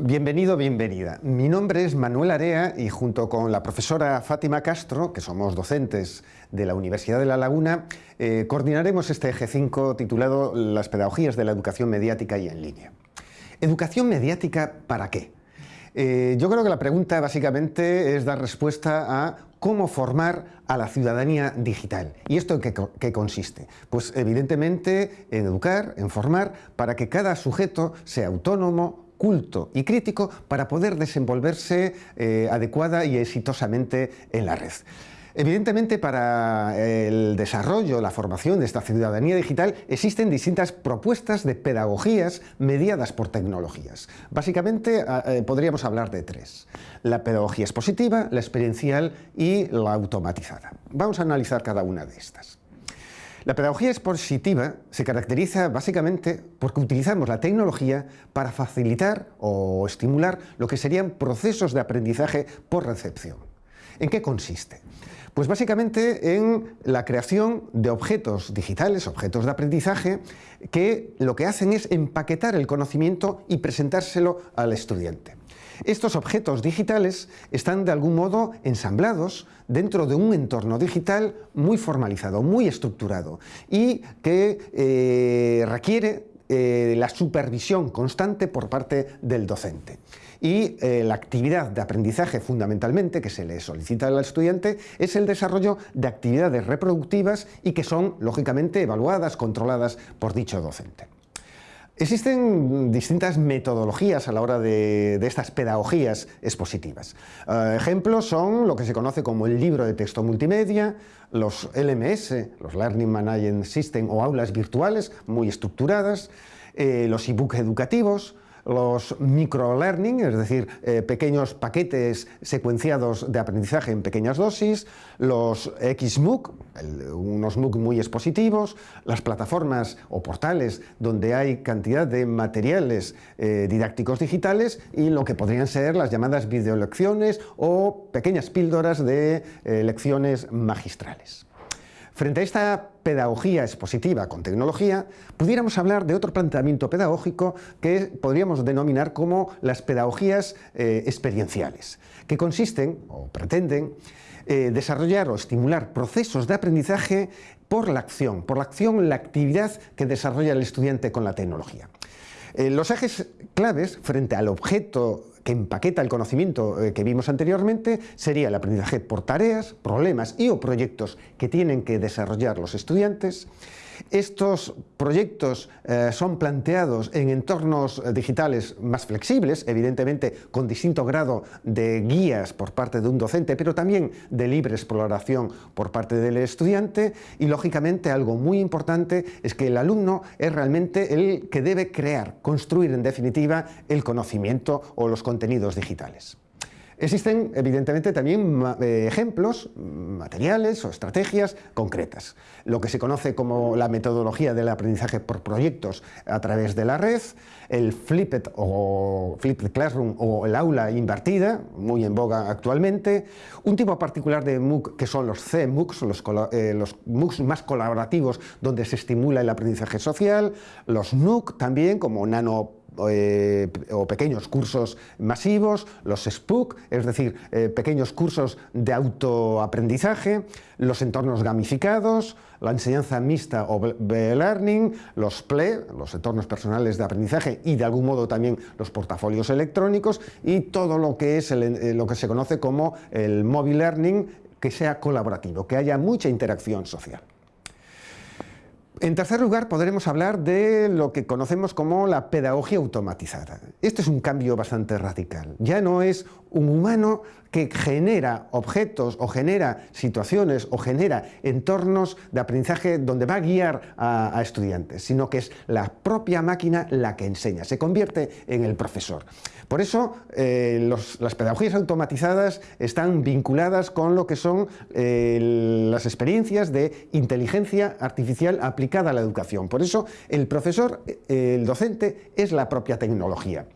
Bienvenido, bienvenida. Mi nombre es Manuel Area y junto con la profesora Fátima Castro, que somos docentes de la Universidad de La Laguna, eh, coordinaremos este eje 5 titulado Las pedagogías de la educación mediática y en línea. ¿Educación mediática para qué? Eh, yo creo que la pregunta básicamente es dar respuesta a cómo formar a la ciudadanía digital. ¿Y esto en qué, qué, consiste? Pues evidentemente en educar, en formar, para que cada sujeto sea autónomo, culto y crítico para poder desenvolverse eh, adecuada y exitosamente en la red. Evidentemente, para el desarrollo, la formación de esta ciudadanía digital existen distintas propuestas de pedagogías mediadas por tecnologías. Básicamente eh, podríamos hablar de tres. La pedagogía expositiva, la experiencial y la automatizada. Vamos a analizar cada una de estas. La pedagogía expositiva se caracteriza básicamente porque utilizamos la tecnología para facilitar o estimular lo que serían procesos de aprendizaje por recepción. ¿En qué consiste? Pues básicamente en la creación de objetos digitales, objetos de aprendizaje, que lo que hacen es empaquetar el conocimiento y presentárselo al estudiante. Estos objetos digitales están de algún modo ensamblados dentro de un entorno digital muy formalizado, muy estructurado y que eh, requiere eh, la supervisión constante por parte del docente. Y eh, la actividad de aprendizaje fundamentalmente que se le solicita al estudiante es el desarrollo de actividades reproductivas y que son lógicamente evaluadas, controladas por dicho docente. Existen distintas metodologías a la hora de, estas pedagogías expositivas. Eh, ejemplos son lo que se conoce como el libro de texto multimedia, los LMS, los Learning Management System o aulas virtuales muy estructuradas, eh, los e-books educativos, los microlearning, es decir, eh, pequeños paquetes secuenciados de aprendizaje en pequeñas dosis, los XMOOC, unos MOOC muy expositivos, las plataformas o portales donde hay cantidad de materiales eh, didácticos digitales y lo que podrían ser las llamadas videolecciones o pequeñas píldoras de eh, lecciones magistrales. Frente a esta pedagogía expositiva con tecnología, pudiéramos hablar de otro planteamiento pedagógico que podríamos denominar como las pedagogías eh, experienciales, que consisten o pretenden eh, desarrollar o estimular procesos de aprendizaje por la acción, por la acción, la actividad que desarrolla el estudiante con la tecnología. Eh, los ejes claves frente al objeto que empaqueta el conocimiento eh, que vimos anteriormente sería el aprendizaje por tareas, problemas y o proyectos que tienen que desarrollar los estudiantes, estos proyectos eh, son planteados en entornos digitales más flexibles, evidentemente con distinto grado de guías por parte de un docente, pero también de libre exploración por parte del estudiante y lógicamente algo muy importante es que el alumno es realmente el que debe crear, construir en definitiva el conocimiento o los contenidos digitales. Existen, evidentemente, también eh, ejemplos, materiales o estrategias concretas. Lo que se conoce como la metodología del aprendizaje por proyectos a través de la red, el Flipped o Flipped Classroom o el aula invertida, muy en boga actualmente, un tipo particular de MOOC que son los CMOOCs, los, eh, los MOOCs más colaborativos donde se estimula el aprendizaje social, los NUC también como nano eh, o pequeños cursos masivos, los SPOOK, es decir, eh, pequeños cursos de autoaprendizaje, los entornos gamificados, la enseñanza mixta o B-Learning, los PLE, los entornos personales de aprendizaje y de algún modo también los portafolios electrónicos y todo lo que es eh, lo que se conoce como el Mobile Learning que sea colaborativo, que haya mucha interacción social. En tercer lugar, podremos hablar de lo que conocemos como la pedagogía automatizada. Esto es un cambio bastante radical. Ya no es un humano que genera objetos o genera situaciones o genera entornos de aprendizaje donde va a guiar a, estudiantes, sino que es la propia máquina la que enseña, se convierte en el profesor. Por eso eh, las pedagogías automatizadas están vinculadas con lo que son eh, las experiencias de inteligencia artificial aplicada la educación. Por eso el profesor, eh, el docente, es la propia tecnología.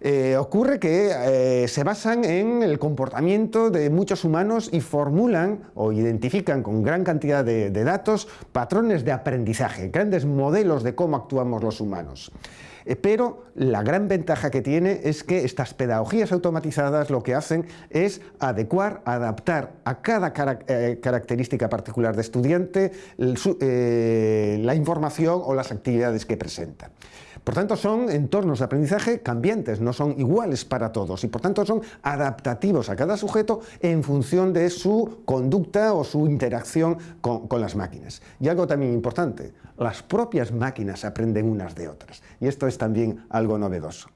Eh, ocurre que eh, se basan en el comportamiento de muchos humanos y formulan o identifican con gran cantidad de, datos patrones de aprendizaje, grandes modelos de cómo actuamos los humanos. Eh, pero la gran ventaja que tiene es que estas pedagogías automatizadas lo que hacen es adecuar, adaptar a cada característica particular de estudiante la información o las actividades que presenta. Por tanto, son entornos de aprendizaje cambiantes, no son iguales para todos y por tanto son adaptativos a cada sujeto en función de su conducta o su interacción con, las máquinas. Y algo también importante, las propias máquinas aprenden unas de otras y esto es también algo novedoso.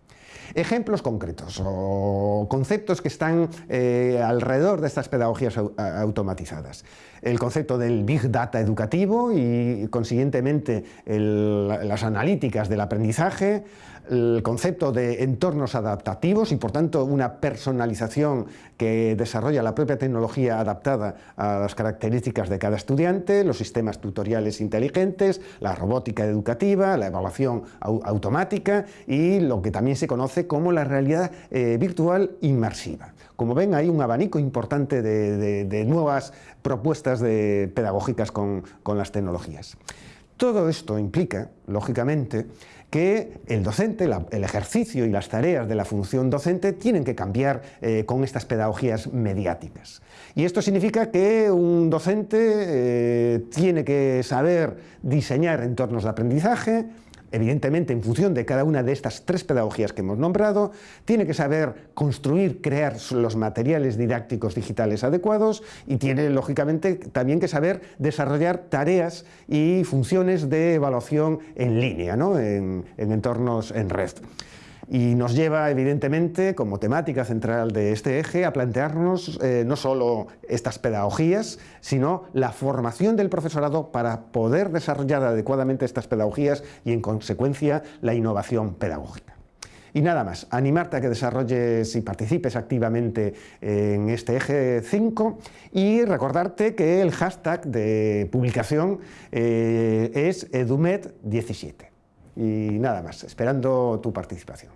Ejemplos concretos o conceptos que están eh, alrededor de estas pedagogías automatizadas. El concepto del Big Data educativo y consiguientemente las analíticas del aprendizaje, el concepto de entornos adaptativos y por tanto una personalización que desarrolla la propia tecnología adaptada a las características de cada estudiante, los sistemas tutoriales inteligentes, la robótica educativa, la evaluación automática y lo que también se conoce como la realidad eh, virtual inmersiva. Como ven hay un abanico importante de, nuevas propuestas pedagógicas con las tecnologías. Todo esto implica, lógicamente, que el docente, el ejercicio y las tareas de la función docente tienen que cambiar eh, con estas pedagogías mediáticas. Y esto significa que un docente eh, tiene que saber diseñar entornos de aprendizaje, evidentemente en función de cada una de estas tres pedagogías que hemos nombrado, tiene que saber construir, crear los materiales didácticos digitales adecuados y tiene lógicamente también que saber desarrollar tareas y funciones de evaluación en línea, en, en entornos en red y nos lleva evidentemente como temática central de este eje a plantearnos eh, no solo estas pedagogías, sino la formación del profesorado para poder desarrollar adecuadamente estas pedagogías y en consecuencia la innovación pedagógica. Y nada más, animarte a que desarrolles y participes activamente en este eje 5 y recordarte que el hashtag de publicación eh, es edumed17. Y nada más, esperando tu participación.